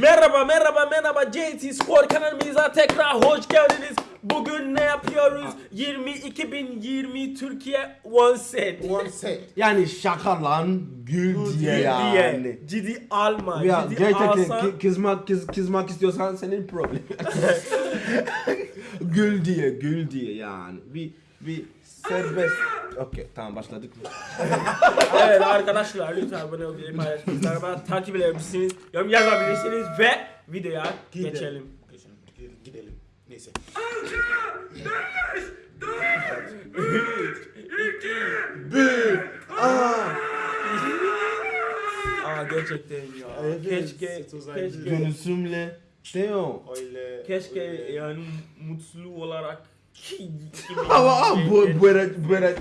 Merhaba merhaba merhaba JT Spor kanalımıza tekrar hoş geldiniz. Bugün ne yapıyoruz? 20 2020 Türkiye One Set. One set. Yani şaka lan gül diye yani. Ciddi alma. Ya ciddi gerçekten alsan. ki- kızmak kız, kızmak istiyorsan senin problem. gül diye gül diye yani. Bir bir serbest. Okey tamam başladık mı? evet arkadaşlar lütfen abone olmayı paylaşmayı bana takip edebilirsiniz. Yorum yazabilirsiniz ve videoya Gidelim. geçelim. Geçelim. Gidelim. Gidelim. Neyse. Aa gerçekten ya. Evet, keşke keşke ayrı. Gönülsümle. Teo. Öyle. keşke yani mutlu olarak Ama bu Geç- bu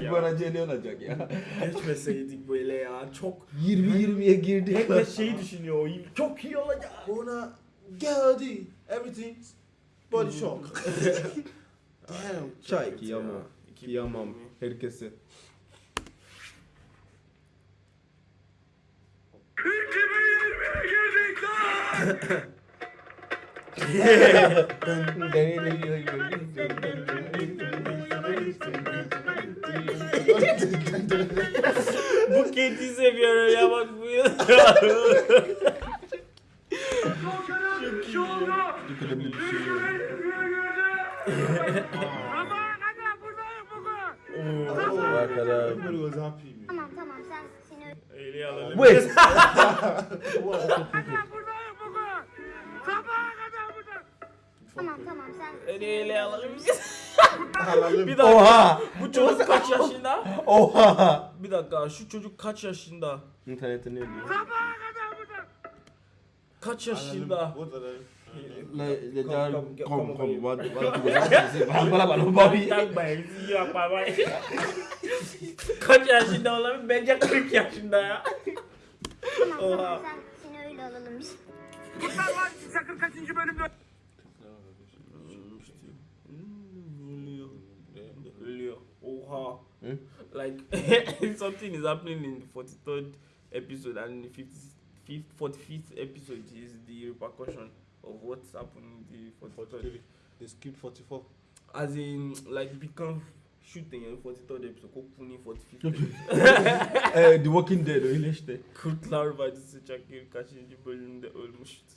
Ya. bu ara ne olacak ya? geçmeseydik böyle ya çok 20 20'ye girdik. herkes şeyi düşünüyor çok iyi olacak. Ona geldi. Everything. Body shock. Damn. Çay kıyamam. Kıyamam herkese. Bu kedi seviyorum ya bak bu ya. Tamam tamam sen seni Öyle alalım. Wait. tamam tamam sen Öyle alalım. Halalım. Bir dakika. Oha. Bu çocuk kaç yaşında? Oha. Bir dakika şu çocuk kaç yaşında? İnternette ne diyor? Kaç yaşında? Kom, dar kom, bana bana bana babi. Kaç yaşında olabilir? Bence 40 yaşında ya. tamam Oha. tamam sen seni öyle alalım. Ölüyor. her. Hmm? Like something is happening in the forty third episode and the fifty forty fifth episode is the repercussion of what's happening in the forty third. They skipped forty four. As in like become shooting in forty third episode, kó forty fifth episode. Eh, the Walking Dead oh, o ilé ṣe. Kutlar Badi Sichakir Kashinji Bolumde Olmushit.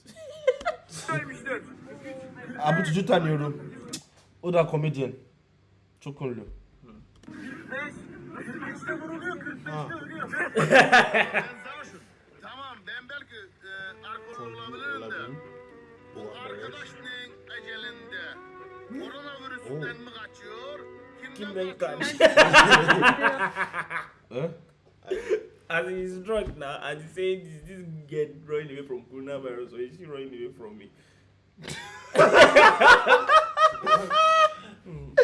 Abutujuta ni oru. Ó dá comedian. Chokunlo. 45. 45'te vuruluyor, 45'te ölüyor. ben. Tamam, ben belki e, alkol olabilirim de. Bu arkadaş ne ecelinde? Koronavirüsünden mi kaçıyor? Kimden kaçıyor? Huh? As he's now and he's saying this this girl running away from coronavirus or is she running away from me? Hmm.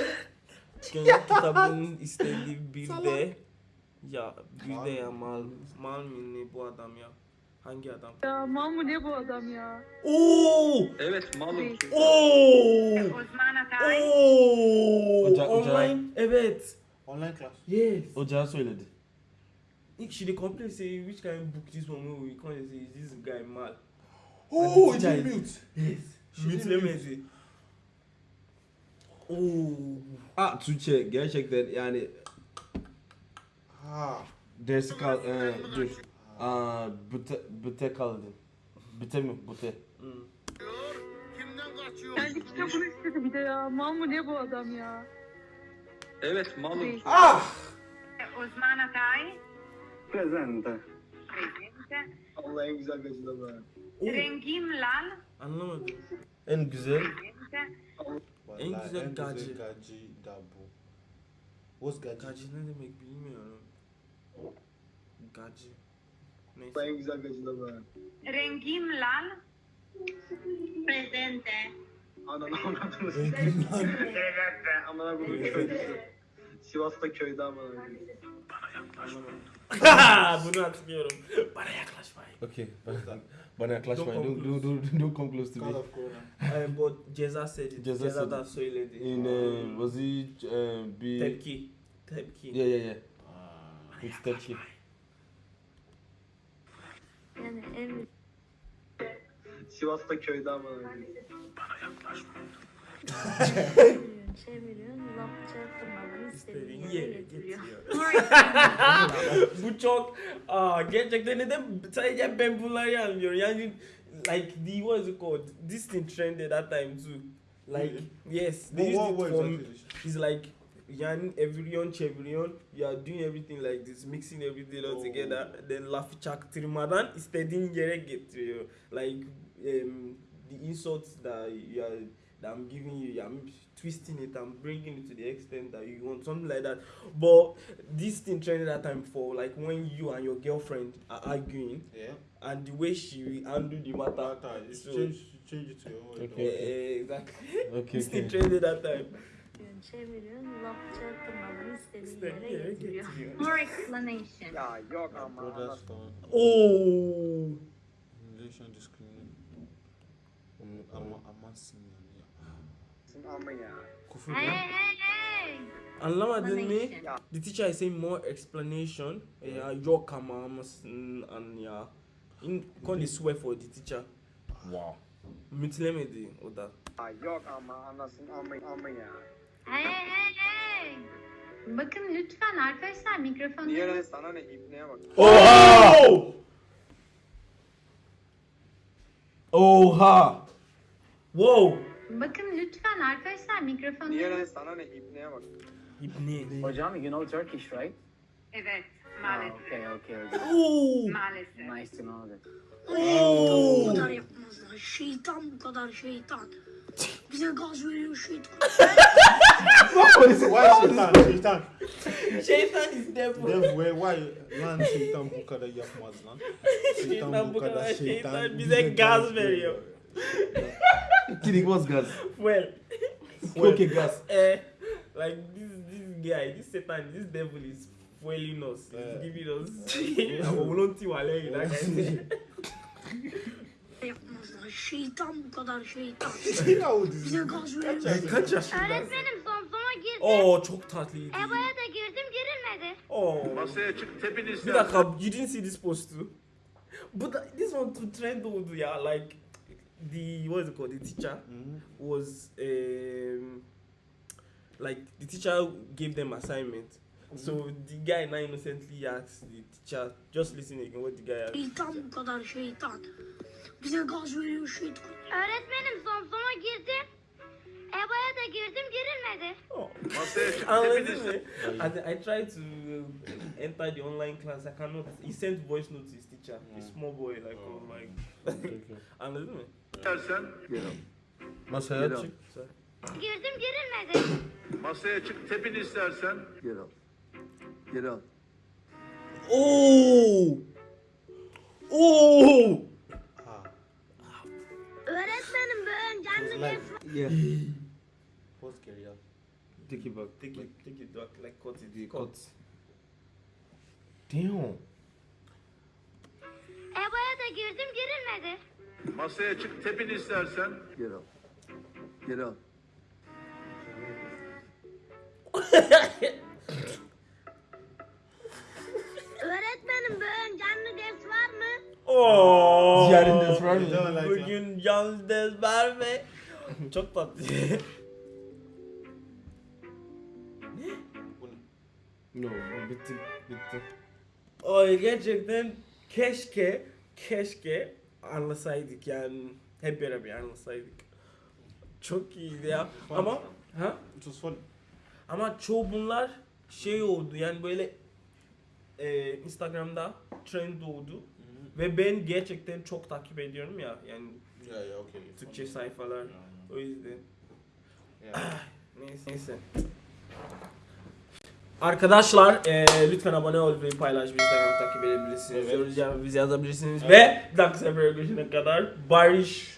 yeah kitabın istediği bir de ya bir de ya mal mal mı ne bu adam ya? Hangi adam? Ya mal mı ne bu adam ya? Oo! Evet malum. Oo! Osman Atay. Oo! Oca- Online evet. Online class. Yes. Ocağı söyledi. She dey complain say which kind book this one wey we come dey say is this guy mad? Oh, the it's teacher is- mute. Yes. She Mute didn't Lemezi. Oo. Ah Tuğçe gerçekten yani Ha. dersi kal eh, dur. Aa büte büte kaldın. Büte mi? Büte. Kimden kaçıyor? Kendi kitabını istedi bir de ya. Mal mı ne bu adam ya? Evet malum. Ah! Osman Atay. Presente. Presente. Allah en güzel var. Oo. Rengim Lal. Anlamadım. En güzel. Presente. En güzel gacı. gacı da bu. What's gacı? Gacı ne demek bilmiyorum. Gacı. Neyse. En güzel gacıda var. Rengim Lal. Presente. Ananı avradını Rengim lan. Evet be. Amına koyayım köydü. Sivas'ta köyde amına koyayım. Anlamadım. Bunu hatırlıyorum. Bana yaklaşmayın. Okay. Bana, bana yaklaşmayın. Don't Don't, don't, don't, don't come close to God me. of Corona. Ay, bu ceza söyledi. Ceza Ceza, da söyledi. In uh, was he uh, bir Tepki. Tepki. Yeah yeah yeah. Ah. It's tepki. yani Sivas'ta köyde amına koyayım. Çeviriyorsun, laf çarptırmadan istediğin İstediğin yere yere getiriyor. Bu çok aa gerçekten neden sadece ben bunları anlıyorum. Yani like the what is it called? This thing trended that time too. Like yes, they But used what it exactly? it's like yani eviriyorsun çeviriyorsun you are doing everything like this mixing everything all Oh. together then lafı çaktırmadan istediğin yere getiriyor like um, the insults that you are that I'm giving you I'm twisting it I'm bringing it to the extent that you want something like that but this thing trended that time for like when you and your girlfriend are arguing Yeah. and the way she handle the matter Matter. You So- change change it to your own. Okay. Eh, exactly Okay, this thing okay. trended that time Çeviriyorsun, laf çarptırmadan istediğin istediğin yere yere getiriyor. getiriyor More explanation. Ya yok My ama. brother's phone. Oh. Relation discrimination. Ama ama sinir ya. Anasını Ama ya. Küfür Hey, ya. hey, hey. Anlamadın mı? Ya. The teacher is saying more explanation. Ya yok ama mısın an ya. In kon swear for the teacher. Wow. Mütlemedi o da. Ya yok ama anasını ama ama ya. Hey, hey, hey. Bakın lütfen arkadaşlar mikrofonları... Niye lan sana ne ibneye bak. Oh! Oha! Wow. Bakın lütfen arkadaşlar Niye mikrofonları... lan sana ne ibneye bak. İbni. Hocam, you know Turkish, right? Evet, Ah, maalesef. okay, okay, okay. Oo. Maalesef. Nice to know that. Bu kadar yapmazlar. Şeytan bu kadar şeytan. Bize gaz veriyor şeytan. Why şeytan? Şeytan. Şeytan is devil. Dev where why lan şeytan bu kadar yapmaz lan. Şeytan bu kadar şeytan bize gaz veriyor. Kidding, what's gas? Well. Okay, gas. Eh, like this this guy, this Satan, this devil is fueling us. He's Yeah. giving us. Yapmazlar. Şeytan bu kadar şeytan. İs Bize gaz veriyor. thing. Kaç yaşındasın? Öğretmenim zomzoma girdim. Oo çok tatlıydı. EBA'ya da girdim girilmedi. Oh. Masaya çık tepin Bir dakika, you didn't see this post too? But th- this one to trend oldu ya. Like the what is it called? The teacher Mhm. was um like the teacher gave them assignment. So the guy now innocently asked the teacher, just listen again what the guy asked. Şeytan bu kadar şeytan. Bize gaz veriyor şeytan. Öğretmenim zomzoma girdim. EBA'ya da girdim girilmedi. Oh. Masaya çık tepin Anladın istersen. mı? As in, I tried to uh, enter the online class. I cannot. He sent voice note to his teacher. A small boy, like oh my. Anladın mı? İstersen. Masaya çık. Girdim girilmedi. Masaya çık tepin istersen. Up. Get up. Oh. Oh. Ha. Öğretmenim bugün canlı Like- ders Yeah. What's scary ya? Take it back. Take it, take it back, like cut it. The Cut. cut. Damn. EBA'ya da girdim girilmedi. Masaya çık tepin istersen. Get up. Get up. Öğretmenim bugün canlı ders var mı? Oh. Ziyaret ders var mı? Bugün yalnız ders var mı? Çok tatlı. Bu ne? No, bitti. Bitti. Ay gerçekten keşke keşke anlasaydık yani hep beraber anlasaydık. Çok iyiydi ya. Ama ha? It was funny. Ama çoğu bunlar şey oldu yani böyle e, Instagram'da trend oldu ve ben gerçekten çok takip ediyorum ya yani Yeah, yeah, okay. Türkçe sayfalar o yüzden Yeah. neyse. neyse. Arkadaşlar e, lütfen abone ol ve paylaş bir Instagram takip edebilirsiniz. Evet. Yorum bizi yazabilirsiniz ve bir sefere görüşene kadar barış